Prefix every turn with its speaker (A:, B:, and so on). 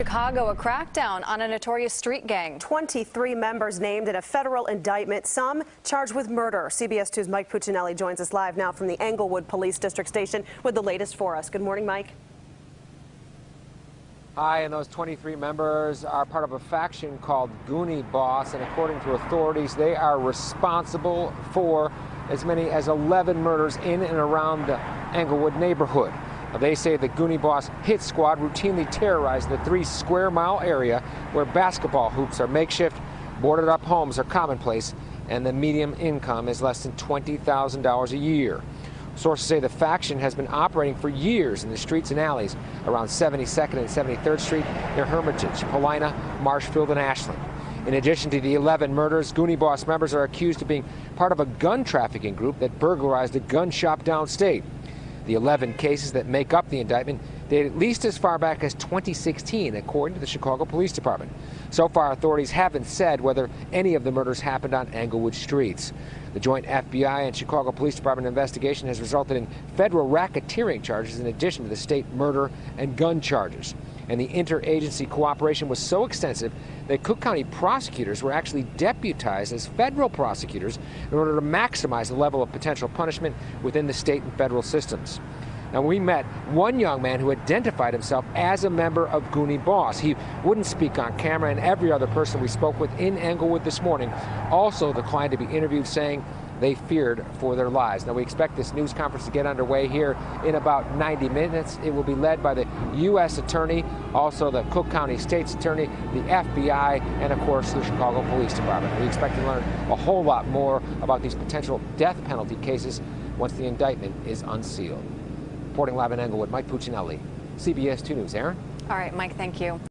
A: Chicago, a crackdown on a notorious street gang.
B: 23 members named in a federal indictment, some charged with murder. CBS 2's Mike Puccinelli joins us live now from the Englewood Police District Station with the latest for us. Good morning, Mike.
C: Hi, and those 23 members are part of a faction called Goonie Boss, and according to authorities, they are responsible for as many as 11 murders in and around the Englewood neighborhood. They say the Goonie Boss hit squad routinely terrorized the three square mile area where basketball hoops are makeshift, boarded up homes are commonplace, and the median income is less than $20,000 a year. Sources say the faction has been operating for years in the streets and alleys around 72nd and 73rd Street near Hermitage, Paulina, Marshfield, and Ashland. In addition to the 11 murders, Goonie Boss members are accused of being part of a gun trafficking group that burglarized a gun shop downstate. The 11 cases that make up the indictment date at least as far back as 2016, according to the Chicago Police Department. So far, authorities haven't said whether any of the murders happened on Englewood streets. The joint FBI and Chicago Police Department investigation has resulted in federal racketeering charges in addition to the state murder and gun charges and the interagency cooperation was so extensive that Cook County prosecutors were actually deputized as federal prosecutors in order to maximize the level of potential punishment within the state and federal systems. Now, we met one young man who identified himself as a member of Goonie Boss. He wouldn't speak on camera, and every other person we spoke with in Englewood this morning also declined to be interviewed, saying they feared for their lives. Now, we expect this news conference to get underway here in about 90 minutes. It will be led by the U.S. Attorney, also the Cook County State's Attorney, the FBI, and of course the Chicago Police Department. We expect to learn a whole lot more about these potential death penalty cases once the indictment is unsealed. Reporting live in Englewood, Mike Puccinelli, CBS 2 News. Aaron?
A: All right, Mike, thank you.